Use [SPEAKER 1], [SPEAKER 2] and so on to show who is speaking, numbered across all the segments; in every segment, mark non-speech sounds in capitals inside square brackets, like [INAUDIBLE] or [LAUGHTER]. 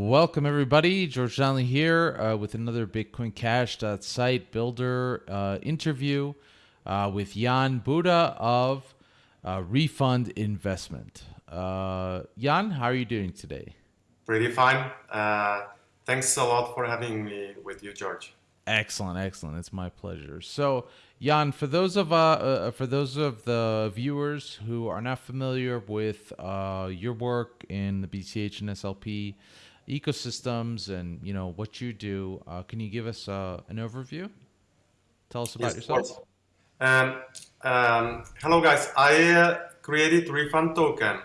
[SPEAKER 1] Welcome everybody, George Donnelly here uh, with another Bitcoin Cash site builder uh, interview uh, with Jan Buda of uh, Refund Investment. Uh, Jan, how are you doing today?
[SPEAKER 2] Pretty fine. Uh, thanks a lot for having me with you, George.
[SPEAKER 1] Excellent, excellent. It's my pleasure. So, Jan, for those of uh, uh, for those of the viewers who are not familiar with uh, your work in the BCH and SLP ecosystems and you know what you do, uh, can you give us uh, an overview? Tell us about yes, yourself.
[SPEAKER 2] Um, um, hello, guys. I uh, created Refund Token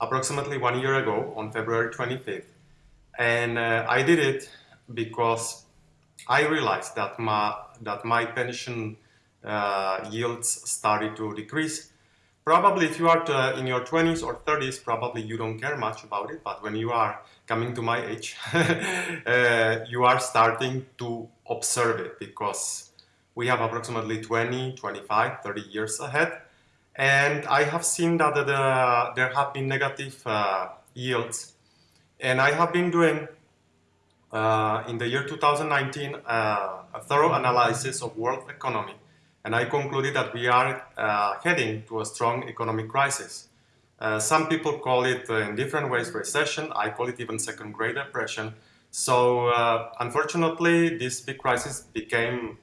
[SPEAKER 2] approximately one year ago on February 25th, and I did it because I realized that my that my pension uh, yields started to decrease. Probably if you are to, uh, in your 20s or 30s, probably you don't care much about it. But when you are coming to my age, [LAUGHS] uh, you are starting to observe it because we have approximately 20, 25, 30 years ahead. And I have seen that the, there have been negative uh, yields. And I have been doing uh, in the year 2019 uh, a thorough analysis of world economy and I concluded that we are uh, heading to a strong economic crisis. Uh, some people call it uh, in different ways recession, I call it even second great depression. So uh, unfortunately this big crisis became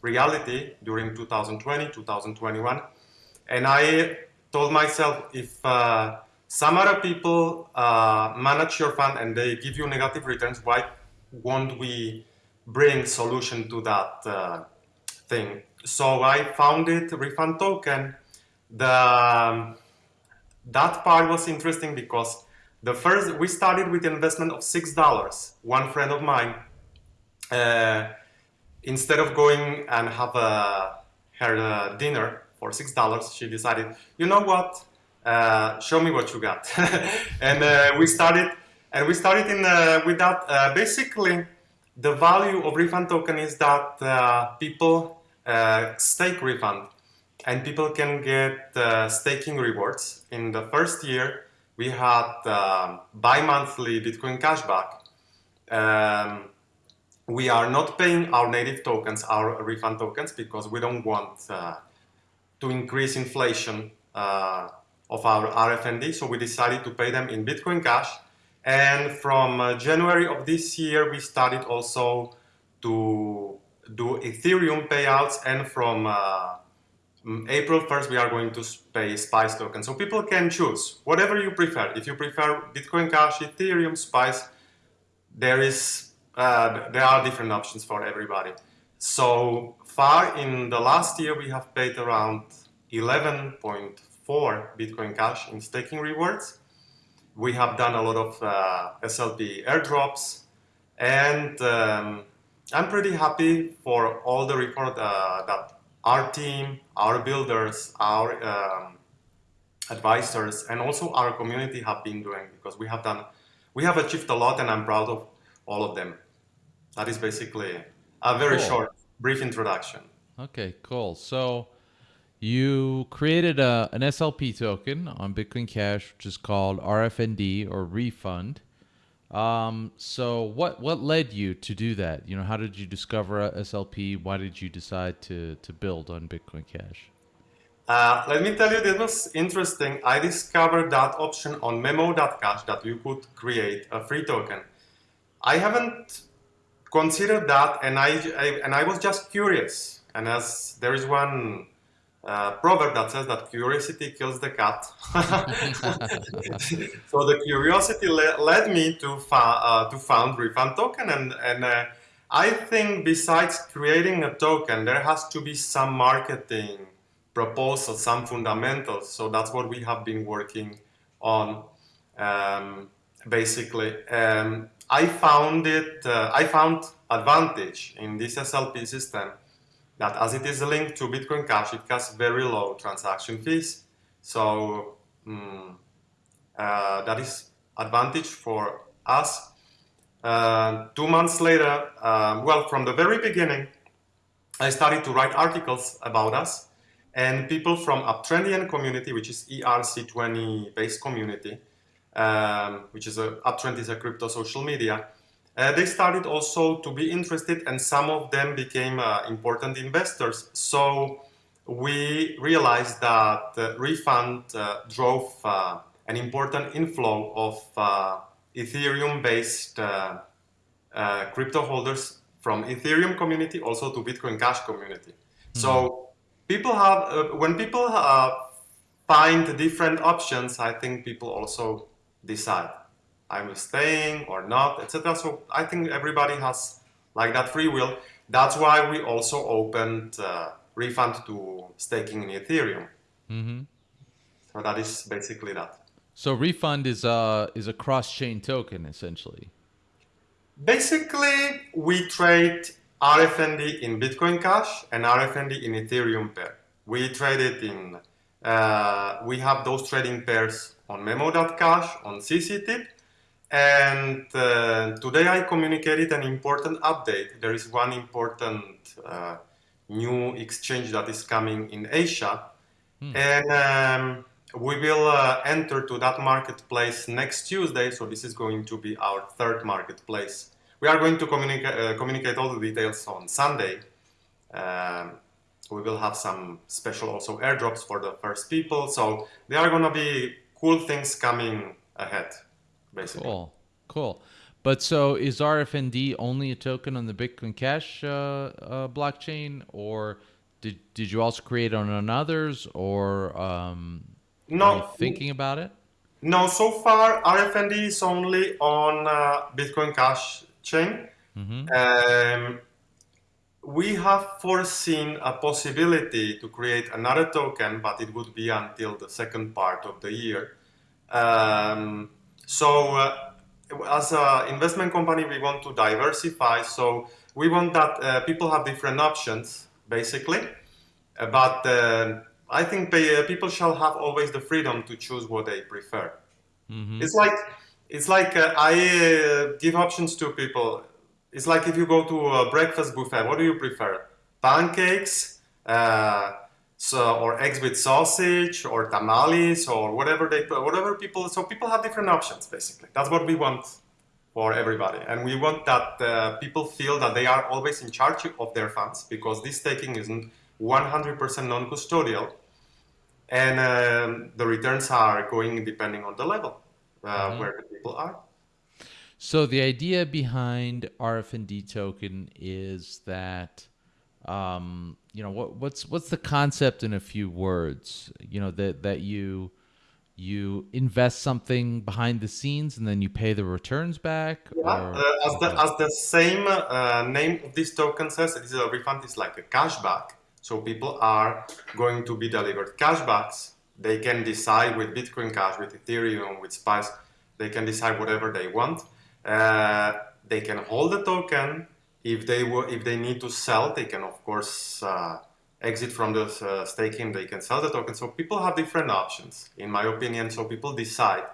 [SPEAKER 2] reality during 2020, 2021 and I told myself if some other people uh, manage your fund and they give you negative returns, why won't we bring solution to that uh, thing? So I founded Refund Token. The, um, that part was interesting because the first, we started with investment of $6. One friend of mine, uh, instead of going and have a, her uh, dinner for $6, she decided, you know what, uh, show me what you got. [LAUGHS] and uh, we started, and we started in uh, with that. Uh, basically, the value of refund token is that people uh, stake refund, and people can get staking rewards. In the first year, we had bi-monthly Bitcoin cashback. Um, we are not paying our native tokens, our refund tokens, because we don't want to increase inflation uh, of our RFND, so we decided to pay them in Bitcoin Cash. And from uh, January of this year, we started also to do Ethereum payouts, and from uh, mm, April 1st, we are going to pay Spice token. So people can choose whatever you prefer. If you prefer Bitcoin Cash, Ethereum, Spice, there is uh, there are different options for everybody. So far in the last year, we have paid around 11.4 Bitcoin Cash in staking rewards. We have done a lot of uh, SLP airdrops and um, I'm pretty happy for all the report uh, that our team, our builders, our um, advisors, and also our community have been doing because we have done, we have achieved a lot and I'm proud of all of them. That is basically a very cool. short, brief introduction.
[SPEAKER 1] Okay, cool. So you created a, an SLP token on Bitcoin Cash, which is called RFND or refund. Um, so what what led you to do that? You know, how did you discover SLP? Why did you decide to to build on Bitcoin Cash?
[SPEAKER 2] Uh, let me tell you, this was interesting. I discovered that option on memo.cash that you could create a free token. I haven't considered that, and I, I and I was just curious. And as there is one uh, proverb that says that curiosity kills the cat. [LAUGHS] so the curiosity le led me to, uh, to found Refund Token and, and uh, I think besides creating a token, there has to be some marketing proposal, some fundamentals. So that's what we have been working on, um, basically. Um, I found it, uh, I found advantage in this SLP system that as it is linked to Bitcoin Cash, it has very low transaction fees. So mm, uh, that is advantage for us. Uh, two months later, uh, well, from the very beginning, I started to write articles about us and people from Uptrendian community, which is ERC20 based community, um, which is a Uptrennd is a crypto social media. Uh, they started also to be interested, and some of them became uh, important investors. So we realized that uh, Refund uh, drove uh, an important inflow of uh, Ethereum-based crypto holders from Ethereum community also to Bitcoin Cash community. Mm-hmm. So people have when people find different options, I think people also decide I'm staying or not, etc. So I think everybody has like that free will. That's why we also opened uh, refund to staking in Ethereum. Mm-hmm. So that is basically that.
[SPEAKER 1] So refund is a is a cross chain token essentially.
[SPEAKER 2] Basically, we trade RFND in Bitcoin Cash and RFND in Ethereum pair. We trade it in. Uh, we have those trading pairs on Memo.cash on CCTip and uh, today I communicated an important update. There is one important uh, new exchange that is coming in Asia. Hmm. And um, we will uh, enter to that marketplace next Tuesday. So this is going to be our third marketplace. We are going to communica uh, communicate all the details on Sunday. Um, we will have some special also airdrops for the first people. So there are going to be cool things coming ahead basically.
[SPEAKER 1] Cool, cool. But so is RFND only a token on the Bitcoin Cash uh, uh, blockchain, or did did you also create on, on others, or um, no? thinking about it?
[SPEAKER 2] No, so far RFND is only on uh, Bitcoin Cash chain. Mm-hmm. Um, we have foreseen a possibility to create another token, but it would be until the second part of the year. Um, so uh, as an investment company, we want to diversify. So we want that uh, people have different options, basically. Uh, but uh, I think they, uh, people shall have always the freedom to choose what they prefer. Mm-hmm. It's like it's like uh, I give options to people. It's like if you go to a breakfast buffet, what do you prefer? Pancakes, so or eggs with sausage or tamales or whatever they put, whatever people so people have different options basically. That's what we want for everybody. And we want that uh, people feel that they are always in charge of their funds because this staking isn't 100% non-custodial and um, the returns are going depending on the level uh, mm-hmm. where the people are.
[SPEAKER 1] So the idea behind rfnd token is that um, you know what what's what's the concept in a few words you know that that you you invest something behind the scenes and then you pay the returns back
[SPEAKER 2] yeah, uh, as the as the same uh, name of this token says it is a refund is like a cashback. So people are going to be delivered cashbacks. They can decide with bitcoin cash with ethereum with spice they can decide whatever they want. Uh, they can hold the token if they were, if they need to sell, they can of course uh, exit from the uh, staking. They can sell the token. So people have different options, in my opinion. So people decide.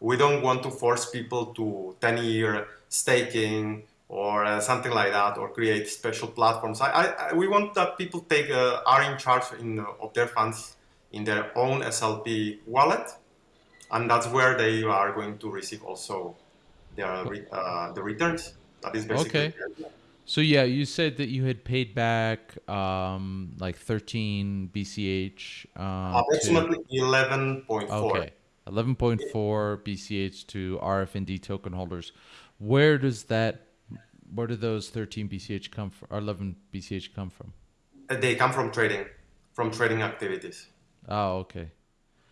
[SPEAKER 2] We don't want to force people to 10-year staking or uh, something like that, or create special platforms. I, I, we want that people take uh, are in charge in, uh, of their funds in their own SLP wallet, and that's where they are going to receive also their uh, the returns. That is basically
[SPEAKER 1] okay. So yeah, you said that you had paid back um, like 13 BCH.
[SPEAKER 2] Um, Approximately 11.4.
[SPEAKER 1] Okay, 11.4 BCH to RFND token holders. Where does that? Where do those 13 BCH come from? Or 11 BCH come from?
[SPEAKER 2] Uh, they come from trading, from trading activities.
[SPEAKER 1] Oh, okay.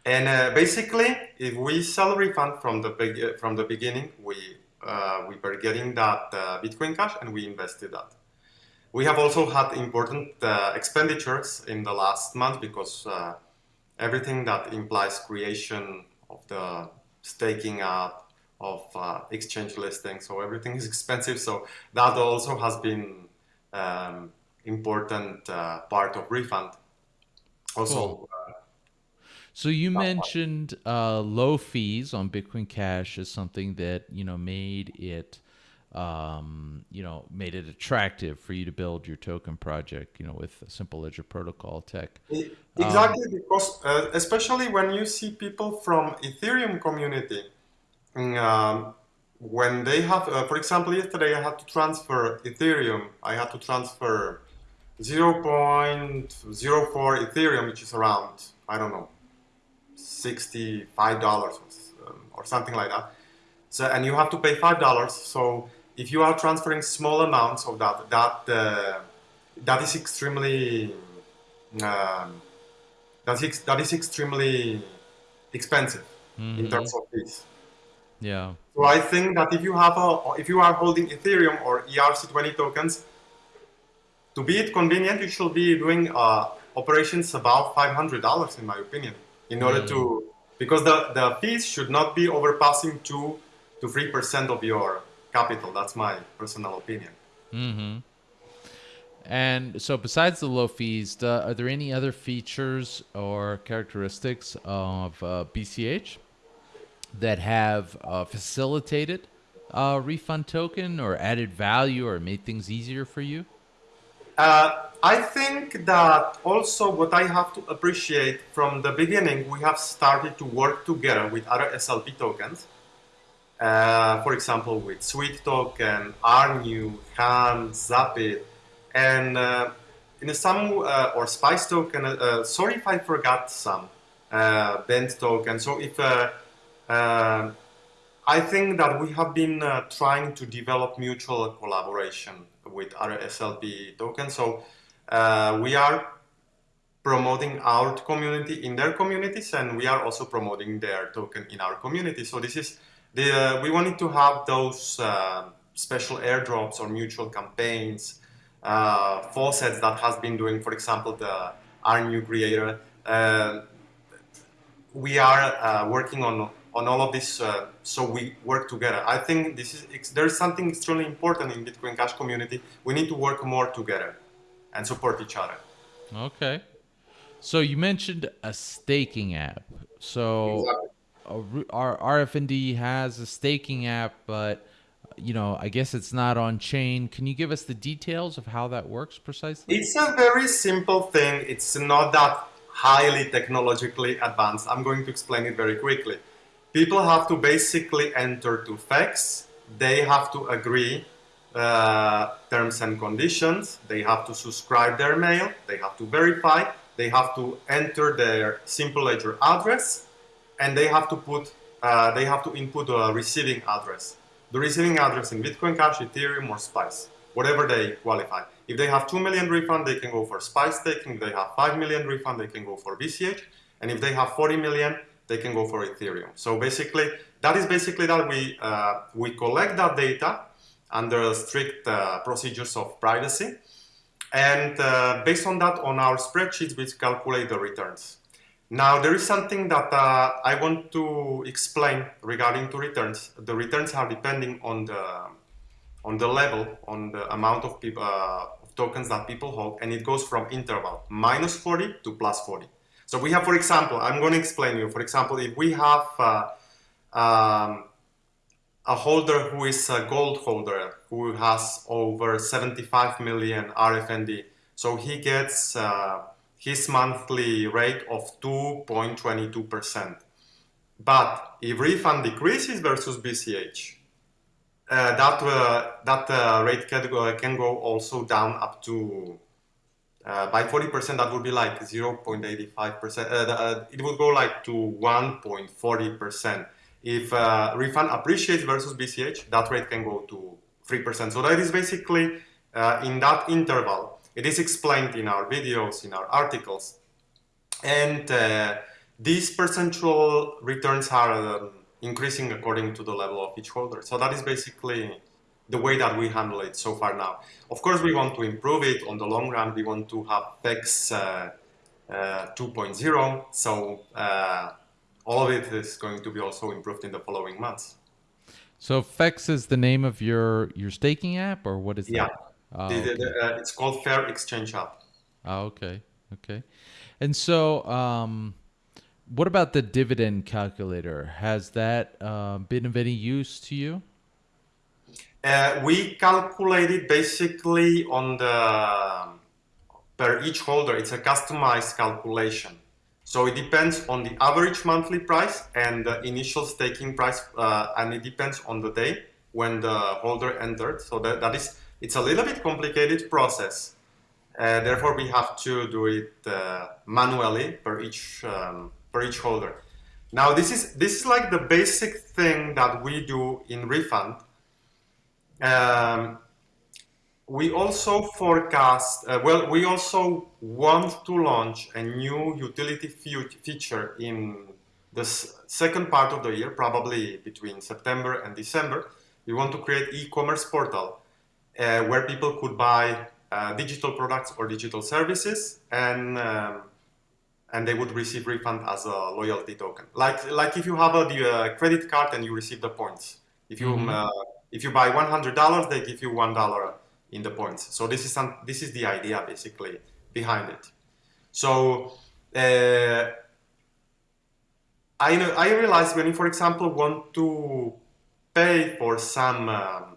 [SPEAKER 2] And uh, basically, if we sell refund from the from the beginning, we uh, we were getting that uh, Bitcoin Cash and we invested that. We have also had important uh, expenditures in the last month because uh, everything that implies creation of the staking app, of uh, exchange listing, so everything is [LAUGHS] expensive. So that also has been um, important uh, part of refund. Also, cool.
[SPEAKER 1] So you mentioned uh, low fees on Bitcoin Cash as something that you know made it, um, you know, made it attractive for you to build your token project. You know, with a simple ledger protocol tech.
[SPEAKER 2] Exactly, um, because uh, especially when you see people from Ethereum community mm, um, when they have, uh, for example, yesterday I had to transfer Ethereum. I had to transfer 0.04 Ethereum, which is around, I don't know, $65 or, um, or something like that. So, and you have to pay $5. So if you are transferring small amounts of that, that, uh, that is extremely, um, that is, that is extremely expensive mm-hmm. in terms of fees.
[SPEAKER 1] Yeah.
[SPEAKER 2] So I think that if you have a, if you are holding Ethereum or ERC20 tokens, to be it convenient, you should be doing uh, operations about $500 in my opinion, in order mm. to, because the, the fees should not be overpassing two to 3% of your capital. That's my personal opinion.
[SPEAKER 1] Mm-hmm. And so, besides the low fees, are there any other features or characteristics of uh, BCH that have uh, facilitated a refund token or added value or made things easier for you?
[SPEAKER 2] Uh, I think that also what I have to appreciate from the beginning, we have started to work together with other SLP tokens. Uh, for example, with Sweet Token, RNU, Han, Zapit, and uh, in some, uh, or Spice Token, uh, sorry if I forgot some, uh, Bent Token. So if uh, I think that we have been uh, trying to develop mutual collaboration with other SLP tokens. So uh, we are promoting our community in their communities, and we are also promoting their token in our community. So this is the uh, we wanted to have those uh, special airdrops or mutual campaigns, uh, faucets that has been doing, for example, the our new creator. we are working on on all of this uh, so we work together. I think this is there's something extremely important in Bitcoin Cash community. We need to work more together and support each other.
[SPEAKER 1] Okay. So you mentioned a staking app. So exactly. our RFND has a staking app, but you know, I guess it's not on chain. Can you give us the details of how that works precisely?
[SPEAKER 2] It's a very simple thing. It's not that highly technologically advanced. I'm going to explain it very quickly people have to basically enter to FEX. They have to agree uh, terms and conditions. They have to subscribe their mail. They have to verify. They have to enter their simple ledger address, and they have to put uh, they have to input a receiving address. The receiving address in Bitcoin Cash, Ethereum, or Spice, whatever they qualify. If they have 2 million refund, they can go for Spice staking. If they have 5 million refund, they can go for BCH. And if they have 40 million, they can go for Ethereum. So basically, that is basically that we, uh, we collect that data under strict uh, procedures of privacy. And uh, based on that, on our spreadsheets, we calculate the returns. Now, there is something that uh, I want to explain regarding to returns. The returns are depending on the, on the level, on the amount of, people, uh, of tokens that people hold, and it goes from interval minus 40 to plus 40. So we have, for example, I'm going to explain you. For example, if we have uh, um, a holder who is a gold holder who has over 75 million RFND, so he gets uh, his monthly rate of 2.22%. But if refund decreases versus BCH, uh, that uh, that uh, rate can go, can go also down up to uh, by 40%, that would be like 0.85%. Uh, uh, it would go like to 1.40%. If uh, refund appreciates versus BCH, that rate can go to 3%. So that is basically uh, in that interval. It is explained in our videos, in our articles. And these percentual returns are um, increasing according to the level of each holder. So that is basically the way that we handle it so far now. Of course, we want to improve it on the long run. We want to have FEX uh, uh, 2.0. So uh, all of it is going to be also improved in the following months.
[SPEAKER 1] So FEX is the name of your your staking app, or what is
[SPEAKER 2] yeah.
[SPEAKER 1] that?
[SPEAKER 2] Oh, the, the, the, uh, it's called Fair Exchange App.
[SPEAKER 1] Oh, okay, okay. And so, um, what about the dividend calculator? Has that uh, been of any use to you?
[SPEAKER 2] Uh, we calculated basically on the per each holder. It's a customized calculation. So it depends on the average monthly price and the initial staking price, uh, and it depends on the day when the holder entered. So that, that is, it's a little bit complicated process. Uh, therefore, we have to do it uh, manually per each um, per each holder. Now, this is this is like the basic thing that we do in refund. Um, we also forecast, uh, well, we also want to launch a new utility feature in the second part of the year, probably between September and December. We want to create e-commerce portal uh, where people could buy uh, digital products or digital services and um, and they would receive refund as a loyalty token. Like like if you have a the, uh, credit card and you receive the points. If you mm -hmm. If you buy $100, they give you $1 in the points. So this is some, this is the idea basically behind it. So uh, I know I realized when you, for example, want to pay for some um,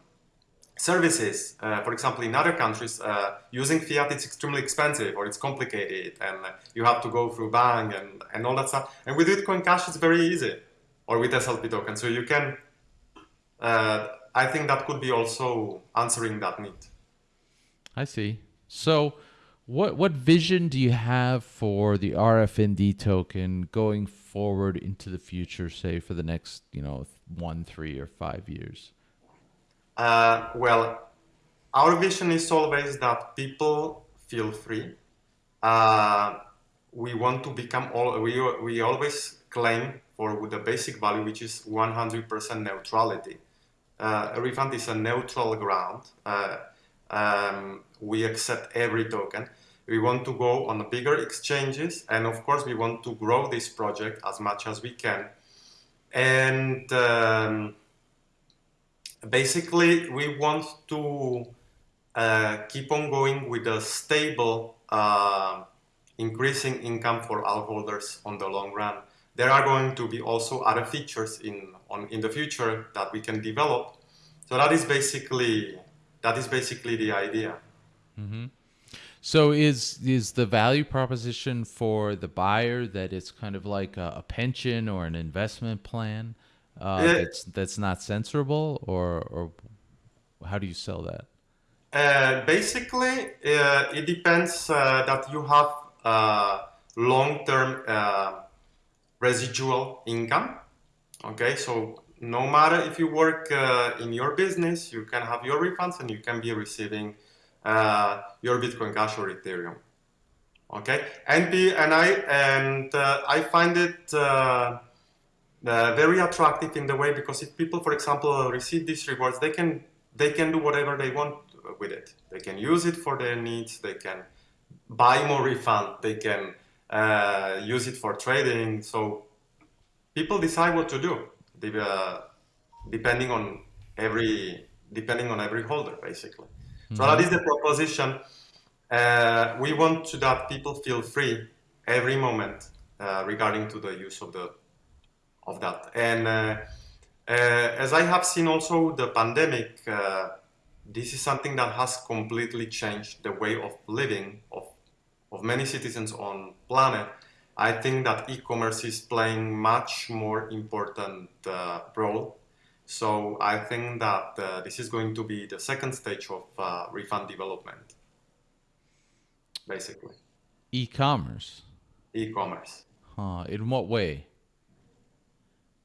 [SPEAKER 2] services, uh, for example, in other countries, uh, using fiat it's extremely expensive or it's complicated and you have to go through bank and, and all that stuff. And with Bitcoin Cash, it's very easy or with SLP token. So you can, uh, I think that could be also answering that need.
[SPEAKER 1] I see. So, what what vision do you have for the RFND token going forward into the future? Say for the next, you know, one, three, or five years.
[SPEAKER 2] Uh, well, our vision is always that people feel free. Uh, we want to become all. We we always claim for with the basic value, which is 100% neutrality. Uh, refund is a neutral ground. Uh, um, we accept every token. We want to go on bigger exchanges, and of course, we want to grow this project as much as we can. And um, basically, we want to uh, keep on going with a stable uh, increasing income for our holders on the long run. There are going to be also other features in, on, in the future that we can develop. So that is basically that is basically the idea.
[SPEAKER 1] Mm-hmm. So is is the value proposition for the buyer that it's kind of like a, a pension or an investment plan uh, uh, that's that's not censorable, or or how do you sell that?
[SPEAKER 2] Uh, basically, uh, it depends uh, that you have uh, long-term residual income. Okay, so no matter if you work uh, in your business, you can have your refunds and you can be receiving uh, your Bitcoin Cash or Ethereum. Okay, and be, and I and uh, I find it uh, uh, very attractive in the way because if people, for example, receive these rewards, they can they can do whatever they want with it. They can use it for their needs. They can buy more refund. They can uh, use it for trading. So people decide what to do uh, depending on every depending on every holder, basically. Mm -hmm. So that is the proposition. Uh, we want to that people feel free every moment uh, regarding to the use of the of that. And uh, uh as I have seen also the pandemic, uh, this is something that has completely changed the way of living of of many citizens on planet I think that e-commerce is playing much more important uh, role. So I think that uh, this is going to be the second stage of uh, refund development, basically.
[SPEAKER 1] E-commerce.
[SPEAKER 2] E-commerce.
[SPEAKER 1] Huh. In what way?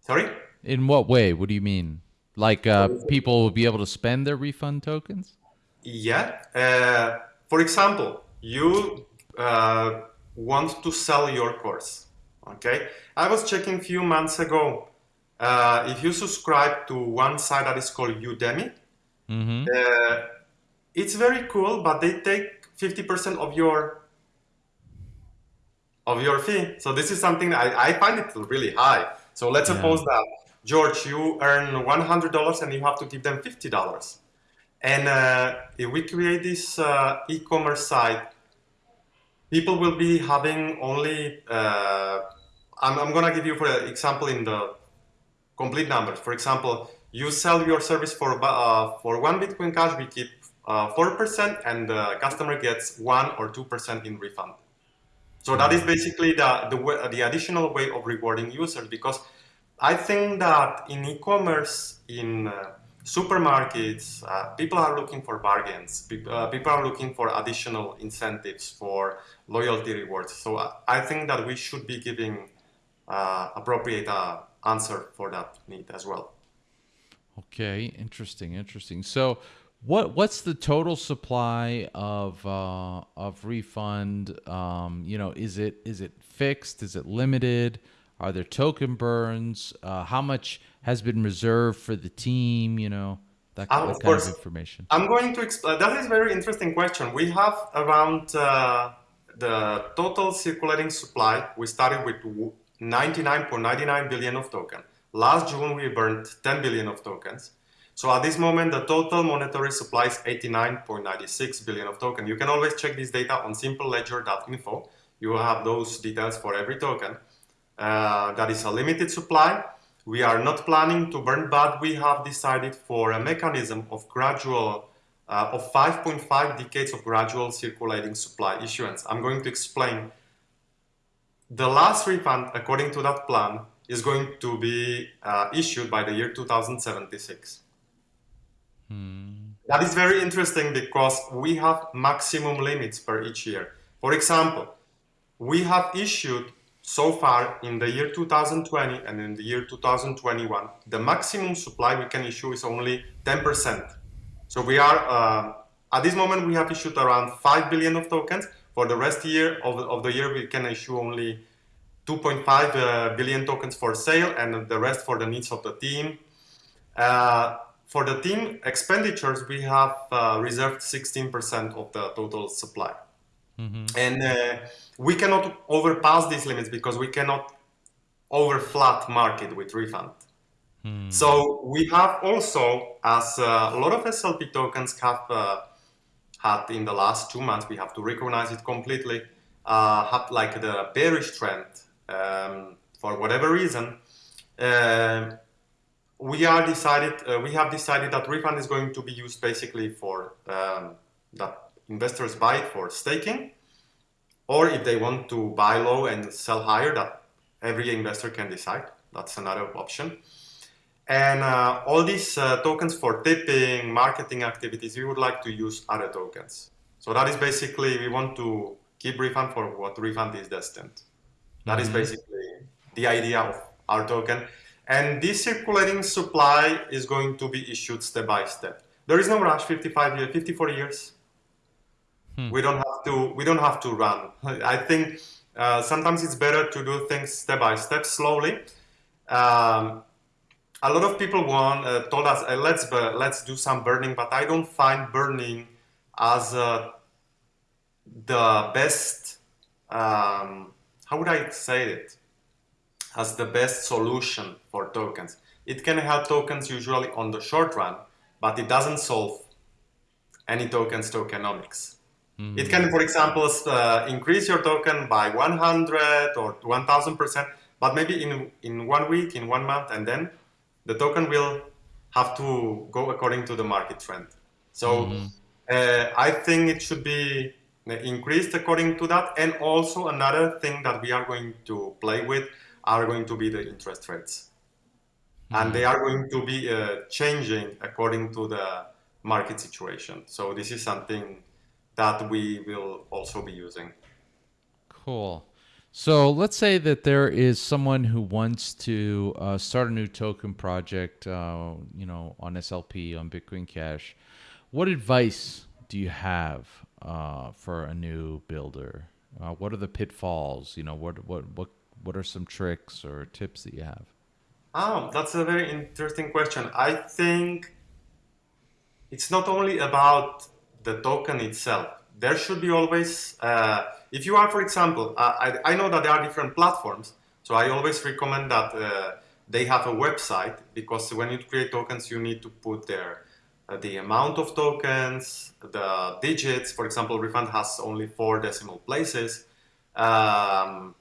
[SPEAKER 2] Sorry.
[SPEAKER 1] In what way? What do you mean? Like uh, people will be able to spend their refund tokens?
[SPEAKER 2] Yeah. Uh, for example, you uh, want to sell your course. Okay, I was checking a few months ago. Uh, if you subscribe to one site that is called Udemy, mm -hmm. uh, it's very cool, but they take 50% of your of your fee. So this is something I, I find it really high. So let's yeah. suppose that George, you earn $100 and you have to give them $50. And uh, if we create this uh, e-commerce site people will be having only, uh, I'm, I'm going to give you for example in the complete numbers. For example, you sell your service for, uh, for one Bitcoin Cash, we keep uh, 4% and the customer gets 1 or 2% in refund. So that is basically the, the, the additional way of rewarding users because I think that in e-commerce, in uh, supermarkets, uh, people are looking for bargains. People, uh, people are looking for additional incentives for loyalty rewards. So uh, I think that we should be giving uh, appropriate uh, answer for that need as well.
[SPEAKER 1] Okay, interesting, interesting. So what what's the total supply of uh, of refund? Um, you know, is it is it fixed? Is it limited? Are there token burns? Uh, how much has been reserved for the team? You know, that,
[SPEAKER 2] Uh,
[SPEAKER 1] that
[SPEAKER 2] of
[SPEAKER 1] kind
[SPEAKER 2] course.
[SPEAKER 1] of information.
[SPEAKER 2] I'm going to explain. That is a very interesting question. We have around uh, the total circulating supply. We started with 99.99 billion of token. Last June, we burned 10 billion of tokens. So at this moment, the total monetary supply is 89.96 billion of token. You can always check this data on simpleledger.info. You will have those details for every token. Uh, that is a limited supply. We are not planning to burn, but we have decided for a mechanism of gradual, uh, of 5.5 decades of gradual circulating supply issuance. I'm going to explain. The last refund, according to that plan, is going to be uh, issued by the year 2076. That is very interesting because we have maximum limits per each year. For example, we have issued so far in the year 2020 and in the year 2021, the maximum supply we can issue is only 10%. So we are, uh, at this moment, we have issued around 5 billion of tokens. For the rest year of, of the year, we can issue only 2.5 uh, billion tokens for sale and the rest for the needs of the team. Uh, for the team expenditures, we have uh, reserved 16% of the total supply. And uh, we cannot overpass these limits because we cannot overflat market with refund. So we have also, as uh, a lot of SLP tokens have uh, had in the last two months, we have to recognize it completely, uh, had like the bearish trend um, for whatever reason. Uh, we are decided, uh, we have decided that refund is going to be used basically for um, that investors buy it for staking, or if they want to buy low and sell higher, that every investor can decide. That's another option. And uh, all these uh, tokens for tipping, marketing activities, we would like to use other tokens. So that is basically, we want to keep refund for what refund is destined. That is basically the idea of our token. And this circulating supply is going to be issued step by step. There is no rush, 55 years, 54 years. We don't have to, we don't have to run. I think uh, sometimes it's better to do things step by step, slowly. Um, a lot of people want uh, told us uh, let's uh, let's do some burning, but I don't find burning as uh, the best. Um, how would I say it? As the best solution for tokens. It can help tokens usually on the short run, but it doesn't solve any tokens tokenomics. It can, for example, uh, increase your token by 100 or 1000 percent, but maybe in in one week, in one month, and then the token will have to go according to the market trend. So uh, I think it should be increased according to that. And also another thing that we are going to play with are going to be the interest rates. And they are going to be uh, changing according to the market situation. So this is something that we will also be using.
[SPEAKER 1] Cool. So let's say that there is someone who wants to uh, start a new token project, uh, you know, on SLP on Bitcoin Cash. What advice do you have uh, for a new builder? Uh, what are the pitfalls? You know, what what what what are some tricks or tips that you have?
[SPEAKER 2] Oh, that's a very interesting question. I think it's not only about the token itself. There should be always, uh, if you are, for example, uh, I, I know that there are different platforms, so I always recommend that uh, they have a website because when you create tokens, you need to put there uh, the amount of tokens, the digits. For example, Refund has only four decimal places. Um,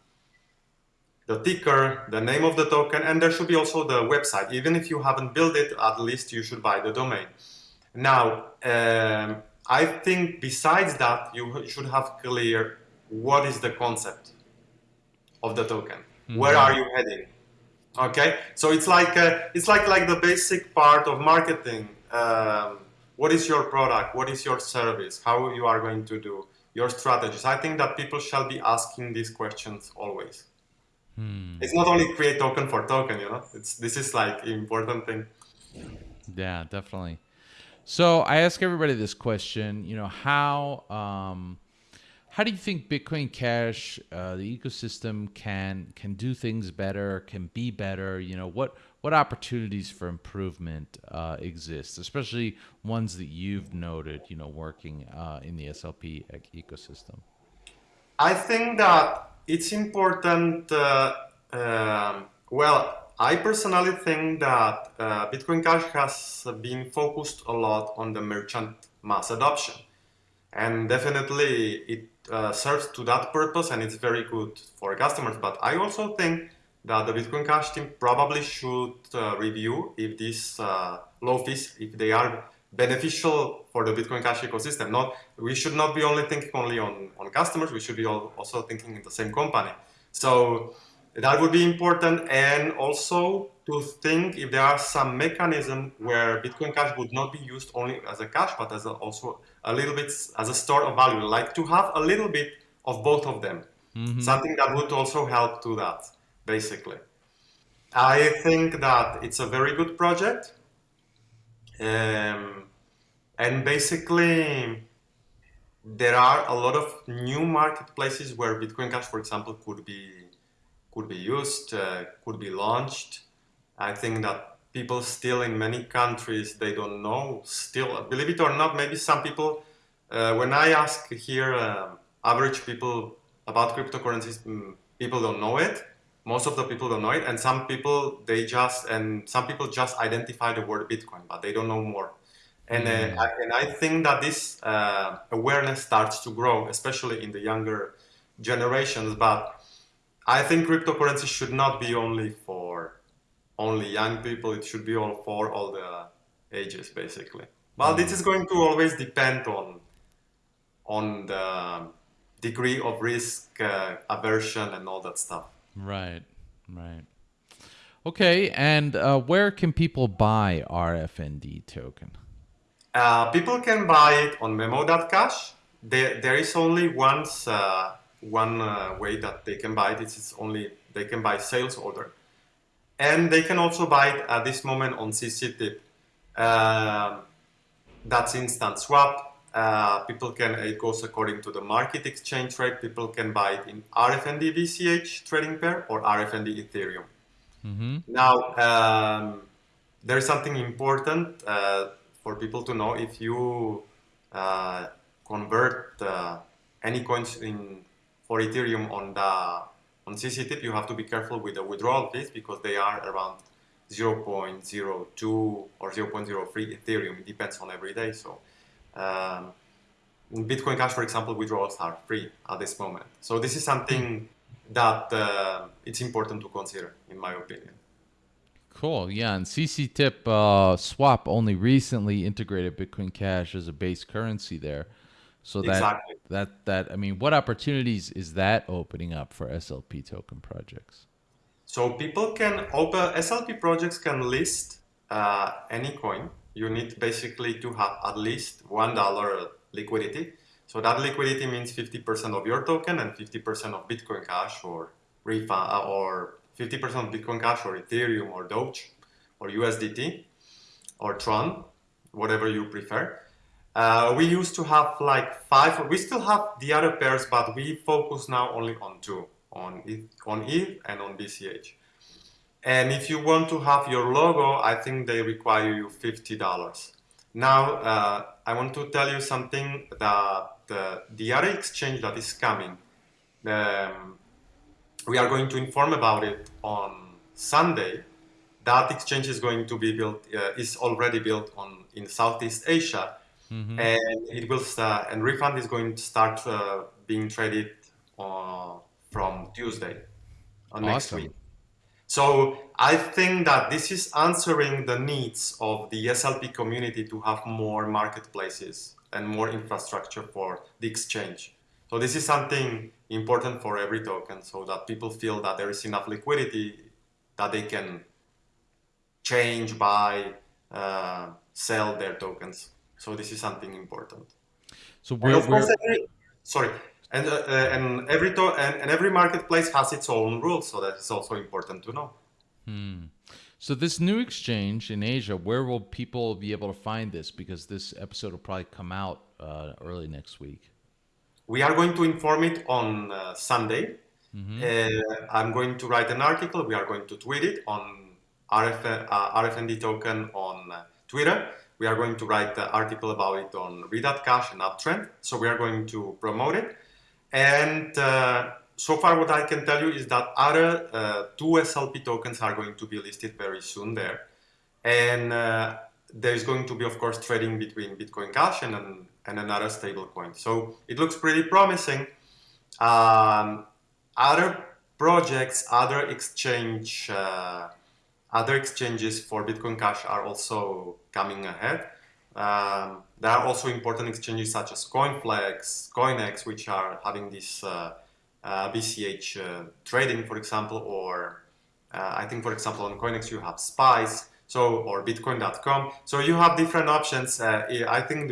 [SPEAKER 2] the ticker, the name of the token, and there should be also the website. Even if you haven't built it, at least you should buy the domain. Now, um, I think besides that, you should have clear what is the concept of the token? Mm-hmm. Where are you heading? Okay, so it's like uh, it's like like the basic part of marketing. Um, what is your product? What is your service? How you are going to do your strategies? I think that people shall be asking these questions always. Hmm. It's not only create token for token, you know. It's this is like important thing.
[SPEAKER 1] Yeah, definitely. So I ask everybody this question. You know, how um, how do you think Bitcoin Cash, uh, the ecosystem, can can do things better, can be better? You know, what what opportunities for improvement uh, exist, especially ones that you've noted? You know, working uh, in the SLP ecosystem.
[SPEAKER 2] I think that it's important. Uh, um, well, I personally think that uh, Bitcoin Cash has been focused a lot on the merchant mass adoption. And definitely it uh, serves to that purpose and it's very good for customers. But I also think that the Bitcoin Cash team probably should uh, review if these uh, low fees, if they are beneficial for the Bitcoin Cash ecosystem. Not, we should not be only thinking only on, on customers, we should be also thinking in the same company. So that would be important and also to think if there are some mechanism where Bitcoin Cash would not be used only as a cash, but as a, also a little bit as a store of value, like to have a little bit of both of them. Mm-hmm. Something that would also help to that, basically. I think that it's a very good project. Um, and basically, there are a lot of new marketplaces where Bitcoin Cash, for example, could be could be used, uh, could be launched. I think that people still in many countries, they don't know still, believe it or not, maybe some people, uh, when I ask here uh, average people about cryptocurrencies, mm, people don't know it. Most of the people don't know it. And some people, they just, and some people just identify the word Bitcoin, but they don't know more. And, uh, mm. I, and I think that this uh, awareness starts to grow, especially in the younger generations. But I think cryptocurrency should not be only for only young people. It should be all for all the ages, basically. Well, this is going to always depend on on the degree of risk uh, aversion and all that stuff.
[SPEAKER 1] Right, right. Okay, and uh, where can people buy RFND token?
[SPEAKER 2] Uh, people can buy it on memo.cash. There, there is only once uh, one uh, way that they can buy it is only they can buy sales order. And they can also buy it at this moment on CCTip. Uh, that's instant swap. Uh, people can, it goes according to the market exchange rate. People can buy it in RFND BCH trading pair or RFND Ethereum. Mm-hmm. Now, um, there's something important uh, for people to know. If you uh, convert uh, any coins in for Ethereum on the on CCTip, you have to be careful with the withdrawal fees because they are around 0.02 or 0.03 Ethereum. It depends on every day. So um, Bitcoin Cash, for example, withdrawals are free at this moment. So this is something that uh, it's important to consider, in my opinion.
[SPEAKER 1] Cool. Yeah, and CCTip uh, swap only recently integrated Bitcoin Cash as a base currency there. So that exactly. that that I mean, what opportunities is that opening up for SLP token projects?
[SPEAKER 2] So people can open SLP projects can list uh, any coin. You need basically to have at least one dollar liquidity. So that liquidity means 50% of your token and 50% of Bitcoin Cash or refund uh, or 50% of Bitcoin Cash or Ethereum or Doge or USDT or Tron, whatever you prefer. Uh, we used to have like five, we still have the other pairs, but we focus now only on two, on ETH, on ETH and on BCH. And if you want to have your logo, I think they require you $50. Now, uh, I want to tell you something that the, the other exchange that is coming, um, we are going to inform about it on Sunday. That exchange is going to be built, uh, is already built on in Southeast Asia Mm-hmm. And it will start, and refund is going to start uh, being traded uh, from Tuesday uh, next week. So I think that this is answering the needs of the SLP community to have more marketplaces and more infrastructure for the exchange. So this is something important for every token so that people feel that there is enough liquidity that they can change, buy, uh, sell their tokens. So this is something important.
[SPEAKER 1] So we're,
[SPEAKER 2] of course,
[SPEAKER 1] we're
[SPEAKER 2] every, sorry, and uh, uh, and every to- and, and every marketplace has its own rules, so that is also important to know. Hmm.
[SPEAKER 1] so this new exchange in Asia, where will people be able to find this? Because this episode will probably come out uh, early next week.
[SPEAKER 2] We are going to inform it on uh, Sunday. Uh, I'm going to write an article. We are going to tweet it on RF, uh, RFND token on uh, Twitter. We are going to write the article about it on read.cash and Uptrennd. So we are going to promote it. And uh, so far, what I can tell you is that other uh, two SLP tokens are going to be listed very soon there. And uh, there is going to be, of course, trading between Bitcoin Cash and, an, and another stablecoin. So it looks pretty promising. Um, other projects, other exchange, uh, other exchanges for Bitcoin Cash are also coming ahead. Um, there are also important exchanges such as CoinFlex, CoinEx, which are having this uh, uh, BCH uh, trading, for example, or uh, I think, for example, on CoinEx you have Spice, so or Bitcoin.com. So you have different options. Uh, I think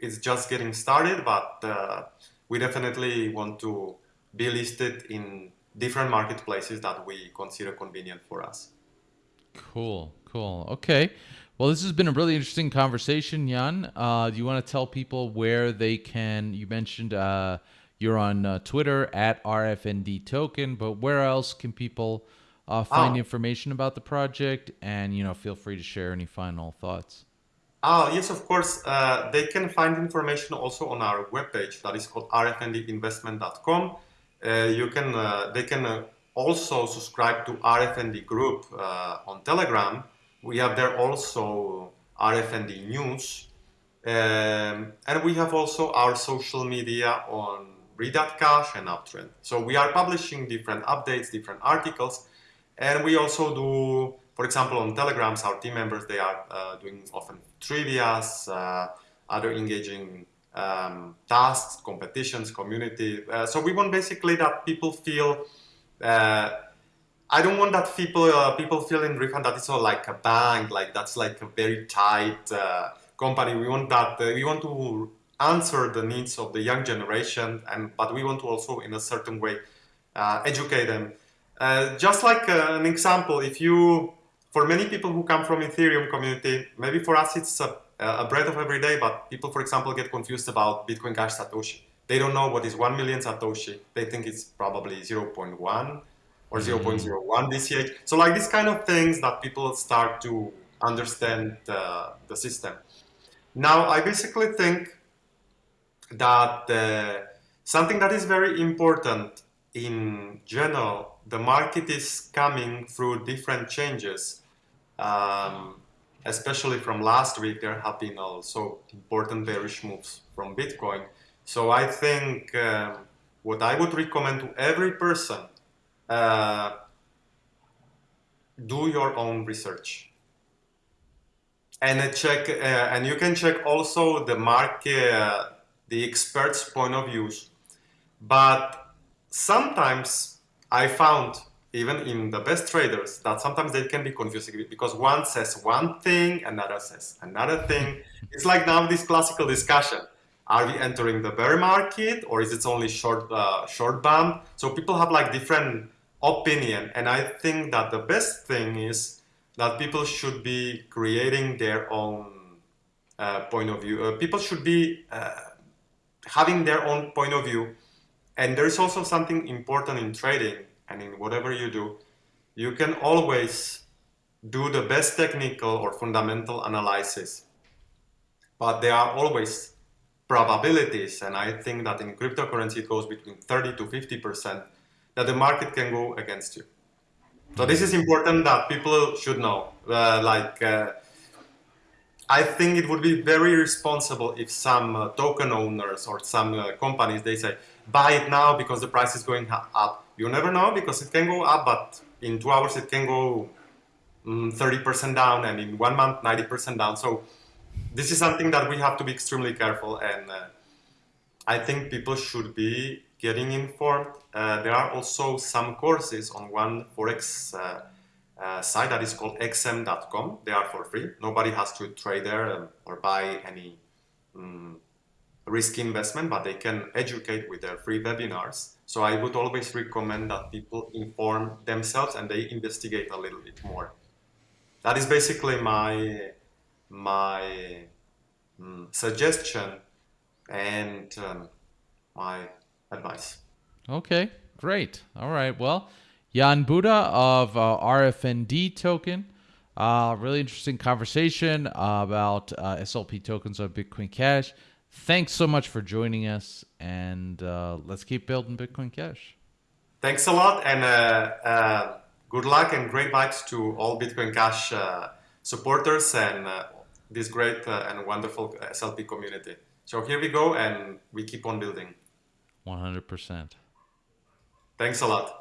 [SPEAKER 2] it's just getting started, but uh, we definitely want to be listed in different marketplaces that we consider convenient for us.
[SPEAKER 1] Cool, cool. Okay. Well, this has been a really interesting conversation, Jan. Uh, do you want to tell people where they can? You mentioned uh, you're on uh, Twitter at RFND Token, but where else can people uh, find
[SPEAKER 2] Oh.
[SPEAKER 1] information about the project? And you know, feel free to share any final thoughts.
[SPEAKER 2] Ah, yes, of course. Uh, they can find information also on our webpage that is called rfndinvestment.com. Uh, you can, uh, they can uh, also subscribe to RFND group uh, on Telegram. We have there also RFND news. Um, and we have also our social media on Cash and Uptrennd. So we are publishing different updates, different articles, and we also do, for example, on Telegrams, our team members they are uh, doing often trivia's, uh, other engaging um, tasks, competitions, community. Uh, so we want basically that people feel. Uh, I don't want that people uh, people feel in refund that it's all like a bank, like that's like a very tight uh, company. We want that uh, we want to answer the needs of the young generation, and but we want to also in a certain way uh, educate them. Uh, just like an example, if you for many people who come from Ethereum community, maybe for us it's a, a bread of every day, but people, for example, get confused about Bitcoin Cash Satoshi. They don't know what is 1 million Satoshi. They think it's probably 0.1 or 0.01 BCH. So like these kind of things that people start to understand uh, the system. Now, I basically think that uh, something that is very important in general, the market is coming through different changes. Um, especially from last week, there have been also important bearish moves from Bitcoin. So I think um, what I would recommend to every person, uh, do your own research and check, uh, and you can check also the market, uh, the experts' point of views. But sometimes I found, even in the best traders, that sometimes they can be confusing because one says one thing, another says another thing. [LAUGHS] It's like now this classical discussion: Are we entering the bear market, or is it only short uh, short bump? So people have like different opinion, and I think that the best thing is that people should be creating their own uh, point of view. Uh, people should be uh, having their own point of view. And there is also something important in trading and in whatever you do. You can always do the best technical or fundamental analysis, but there are always probabilities. And I think that in cryptocurrency, it goes between 30 to 50% that the market can go against you. So this is important that people should know. Uh, like, uh, I think it would be very responsible if some uh, token owners or some uh, companies they say buy it now because the price is going up. You never know because it can go up, but in two hours it can go mm, 30% down, and in one month 90% down. So this is something that we have to be extremely careful and. Uh, I think people should be getting informed. Uh, there are also some courses on one forex uh, uh, site that is called xm.com. They are for free. Nobody has to trade there um, or buy any um, risky investment, but they can educate with their free webinars. So I would always recommend that people inform themselves and they investigate a little bit more. That is basically my my um, suggestion and um, my advice.
[SPEAKER 1] Okay, great. All right. Well, Jan Buda of uh, RFND token. Uh, really interesting conversation about uh, SLP tokens on Bitcoin Cash. Thanks so much for joining us, and uh, let's keep building Bitcoin Cash.
[SPEAKER 2] Thanks a lot, and uh, uh, good luck and great vibes to all Bitcoin Cash supporters and this great uh, and wonderful uh, SLP community. So here we go, and we keep on building.
[SPEAKER 1] 100%.
[SPEAKER 2] Thanks a lot.